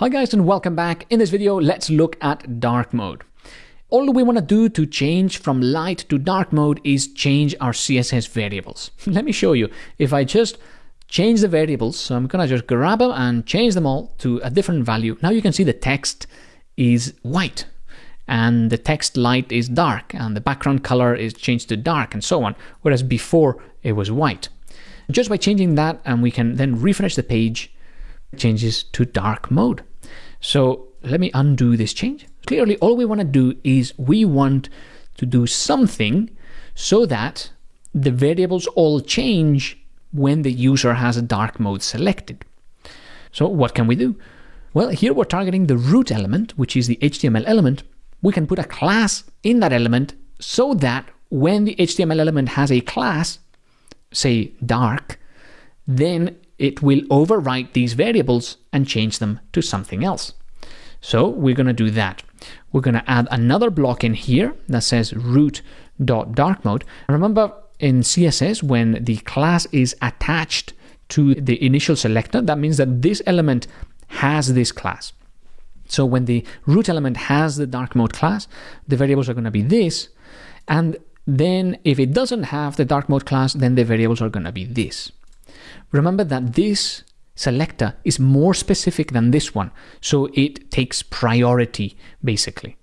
Hi guys and welcome back. In this video, let's look at dark mode. All we want to do to change from light to dark mode is change our CSS variables. Let me show you. If I just change the variables, so I'm going to just grab them and change them all to a different value. Now you can see the text is white and the text light is dark and the background color is changed to dark and so on, whereas before it was white. Just by changing that and we can then refresh the page, changes to dark mode. So let me undo this change. Clearly, all we want to do is we want to do something so that the variables all change when the user has a dark mode selected. So what can we do? Well, here we're targeting the root element, which is the HTML element. We can put a class in that element so that when the HTML element has a class, say dark, then it will overwrite these variables and change them to something else. So we're going to do that. We're going to add another block in here that says root.darkmode. Remember in CSS, when the class is attached to the initial selector, that means that this element has this class. So when the root element has the dark mode class, the variables are going to be this. And then if it doesn't have the dark mode class, then the variables are going to be this. Remember that this selector is more specific than this one, so it takes priority basically.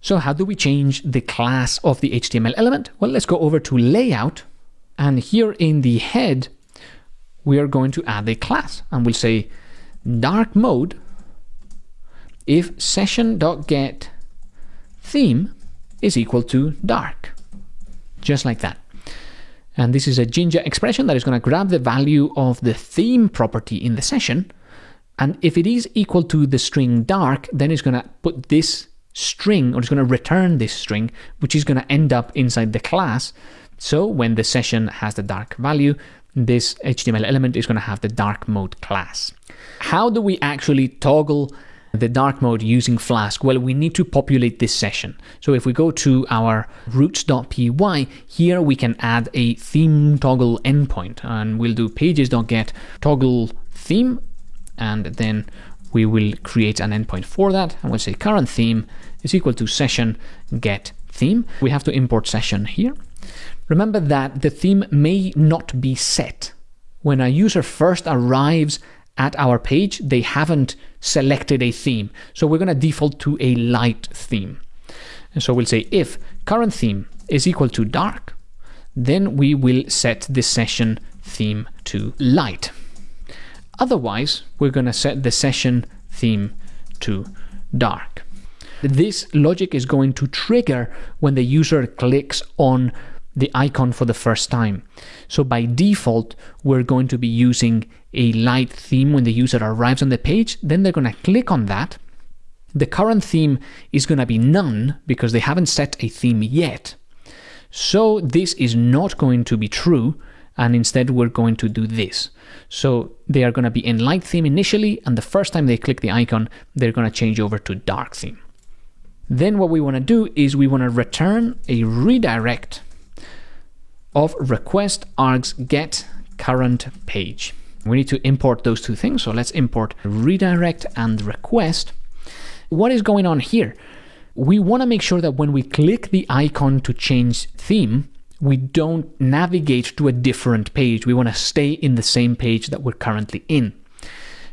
So how do we change the class of the HTML element? Well, let's go over to layout and here in the head, we are going to add a class and we'll say dark mode if session.get theme is equal to dark, just like that. And this is a Jinja expression that is going to grab the value of the theme property in the session. And if it is equal to the string dark, then it's going to put this string, or it's going to return this string, which is going to end up inside the class. So when the session has the dark value, this HTML element is going to have the dark mode class. How do we actually toggle the dark mode using Flask? Well, we need to populate this session. So if we go to our routes.py, here we can add a theme toggle endpoint and we'll do pages.get toggle theme and then we will create an endpoint for that and we'll say current theme is equal to session get theme. We have to import session here. Remember that the theme may not be set. When a user first arrives at our page, they haven't selected a theme. So we're going to default to a light theme. And so we'll say if current theme is equal to dark, then we will set the session theme to light. Otherwise, we're going to set the session theme to dark. This logic is going to trigger when the user clicks on the icon for the first time. So by default, we're going to be using a light theme when the user arrives on the page. Then they're going to click on that. The current theme is going to be none because they haven't set a theme yet. So this is not going to be true. And instead, we're going to do this. So they are going to be in light theme initially. And the first time they click the icon, they're going to change over to dark theme. Then what we want to do is we want to return a redirect of request args get current page. We need to import those two things. So let's import redirect and request. What is going on here? We want to make sure that when we click the icon to change theme, we don't navigate to a different page. We want to stay in the same page that we're currently in.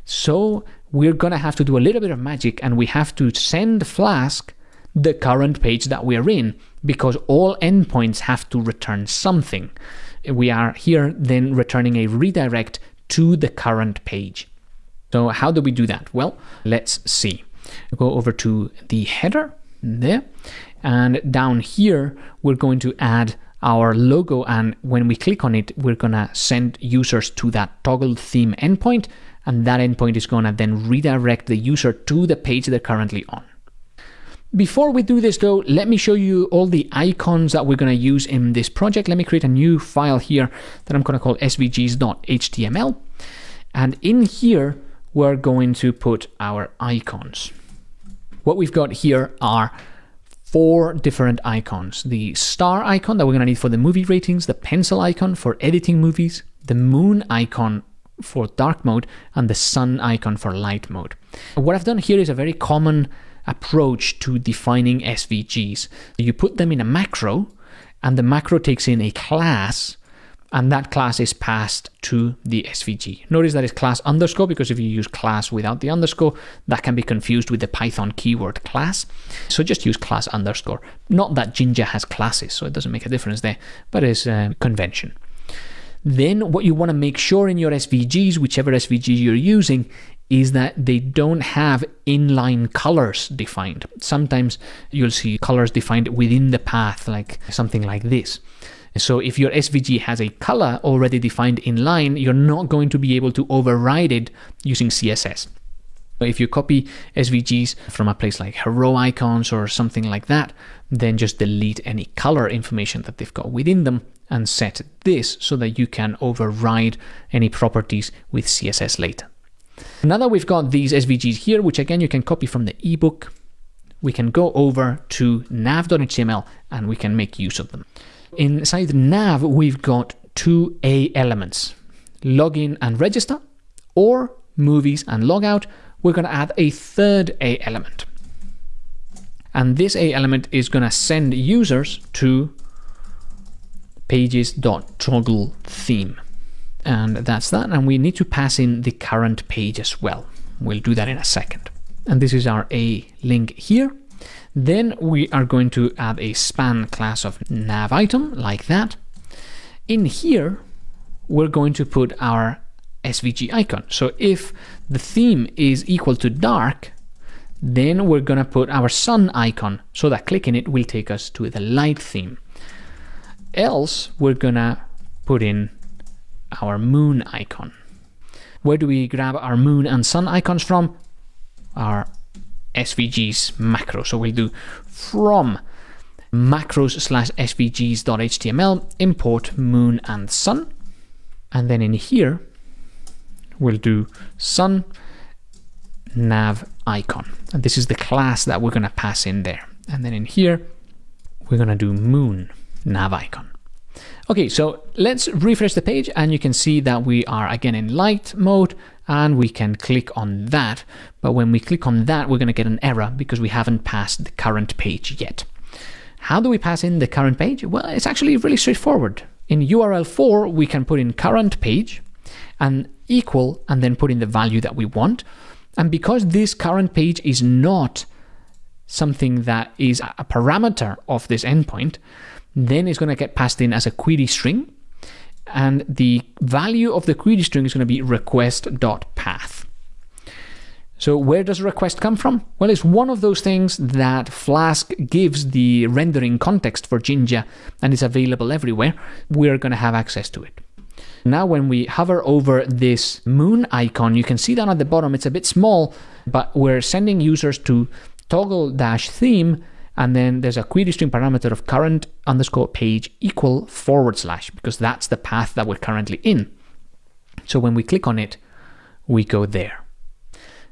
So we're going to have to do a little bit of magic and we have to send Flask the current page that we are in because all endpoints have to return something. We are here then returning a redirect to the current page. So how do we do that? Well, let's see. Go over to the header there and down here we're going to add our logo and when we click on it we're gonna send users to that toggle theme endpoint and that endpoint is gonna then redirect the user to the page they're currently on. Before we do this though, let me show you all the icons that we're going to use in this project. Let me create a new file here that I'm going to call svgs.html. And in here, we're going to put our icons. What we've got here are four different icons. The star icon that we're going to need for the movie ratings, the pencil icon for editing movies, the moon icon for dark mode and the sun icon for light mode. What I've done here is a very common approach to defining SVGs. You put them in a macro, and the macro takes in a class and that class is passed to the SVG. Notice that it's class underscore because if you use class without the underscore, that can be confused with the Python keyword class. So just use class underscore. Not that Jinja has classes, so it doesn't make a difference there, but it's a convention. Then what you want to make sure in your SVGs, whichever SVG you're using, is that they don't have inline colors defined. Sometimes you'll see colors defined within the path, like something like this. So if your SVG has a color already defined in line, you're not going to be able to override it using CSS. If you copy SVGs from a place like HeroIcons or something like that, then just delete any color information that they've got within them and set this so that you can override any properties with CSS later. Now that we've got these SVGs here, which again you can copy from the ebook, we can go over to nav.html and we can make use of them. Inside nav, we've got two A elements, login and register, or movies and logout. We're going to add a third A element. And this A element is going to send users to pages.toggle theme. And that's that. And we need to pass in the current page as well. We'll do that in a second. And this is our A link here. Then we are going to add a span class of nav item like that. In here, we're going to put our SVG icon. So if the theme is equal to dark, then we're going to put our sun icon so that clicking it will take us to the light theme. Else, we're going to put in our moon icon. Where do we grab our moon and sun icons from? Our SVGs macro. So we'll do from macros slash svgs.html import moon and sun. And then in here, we'll do sun nav icon. And this is the class that we're going to pass in there. And then in here, we're going to do moon nav icon. Okay, so let's refresh the page and you can see that we are again in light mode and we can click on that. But when we click on that, we're going to get an error because we haven't passed the current page yet. How do we pass in the current page? Well, it's actually really straightforward. In url_for, we can put in current page and equal and then put in the value that we want. And because this current page is not something that is a parameter of this endpoint, then it's going to get passed in as a query string. And the value of the query string is going to be request.path. So where does request come from? Well, it's one of those things that Flask gives the rendering context for Jinja and is available everywhere. We're going to have access to it. Now, when we hover over this moon icon, you can see down at the bottom, it's a bit small, but we're sending users to toggle dash theme and then there's a query string parameter of current underscore page equal forward slash because that's the path that we're currently in. So when we click on it, we go there.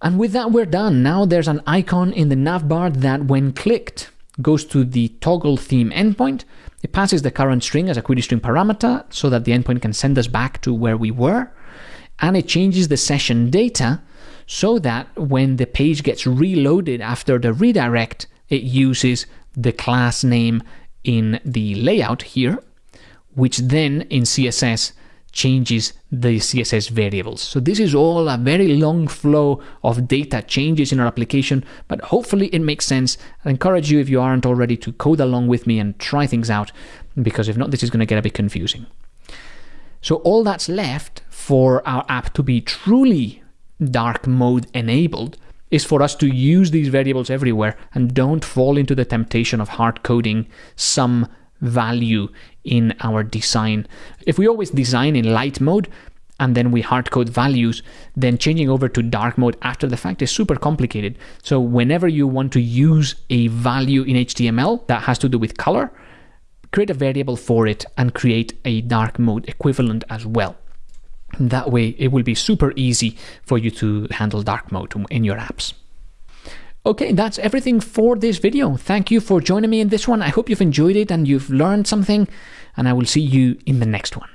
And with that, we're done. Now there's an icon in the navbar that when clicked goes to the toggle theme endpoint. It passes the current string as a query string parameter so that the endpoint can send us back to where we were. And it changes the session data so that when the page gets reloaded after the redirect, it uses the class name in the layout here, which then in CSS changes the CSS variables. So this is all a very long flow of data changes in our application, but hopefully it makes sense. I encourage you, if you aren't already, to code along with me and try things out, because if not, this is going to get a bit confusing. So all that's left for our app to be truly dark mode enabled is for us to use these variables everywhere and don't fall into the temptation of hard coding some value in our design. If we always design in light mode and then we hard code values, then changing over to dark mode after the fact is super complicated. So whenever you want to use a value in HTML that has to do with color, create a variable for it and create a dark mode equivalent as well. That way, it will be super easy for you to handle dark mode in your apps. Okay, that's everything for this video. Thank you for joining me in this one. I hope you've enjoyed it and you've learned something, and I will see you in the next one.